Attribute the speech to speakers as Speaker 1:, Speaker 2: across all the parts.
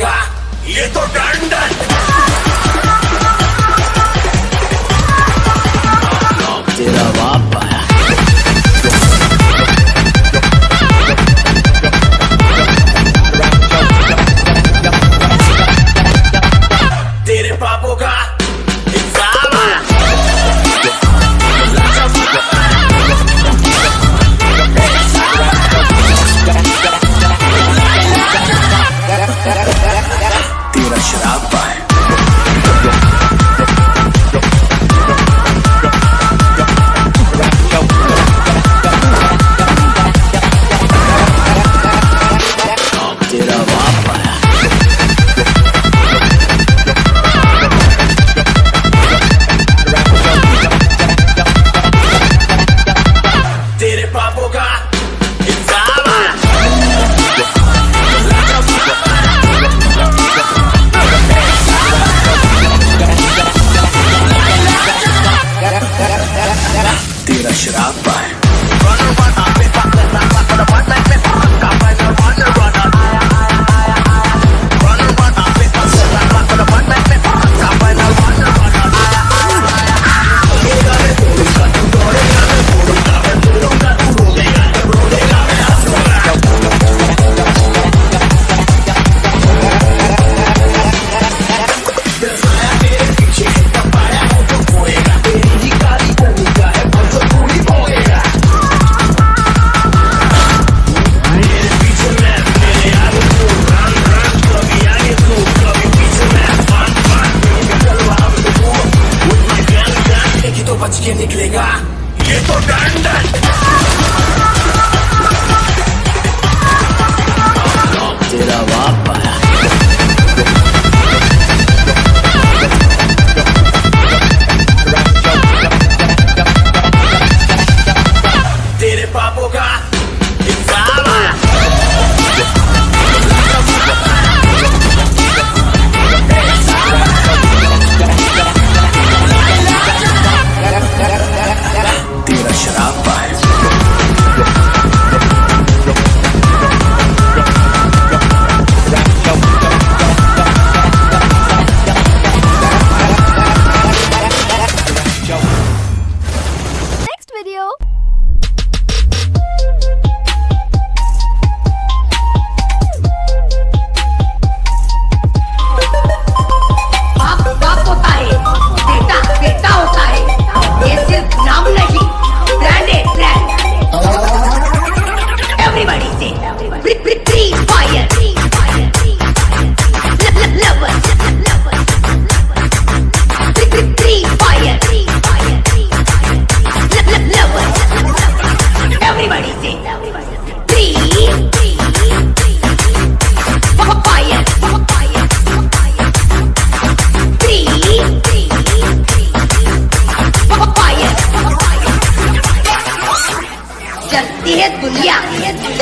Speaker 1: करेगा। ये तो डंडन
Speaker 2: तेरा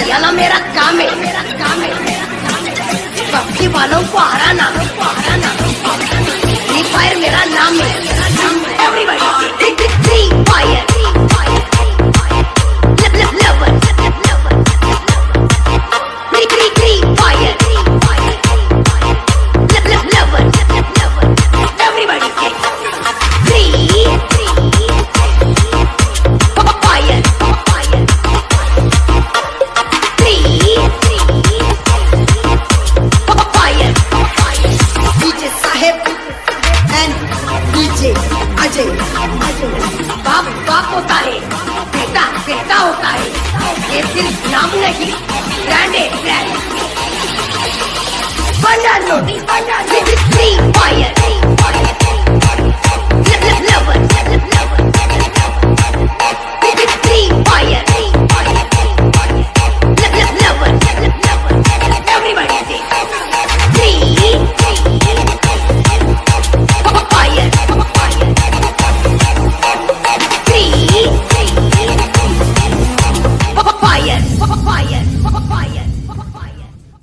Speaker 3: चलाना मेरा काम है। मेरा काम है पक्षी वालों को हराना हराना। फ्री फायर मेरा नाम है। Ajay. बाप बाप होता है। बेटा बेटा होता है। ये सिर्फ़ नाम नहीं, ब्रांड है ब्रांड बंदा नोटी फ्री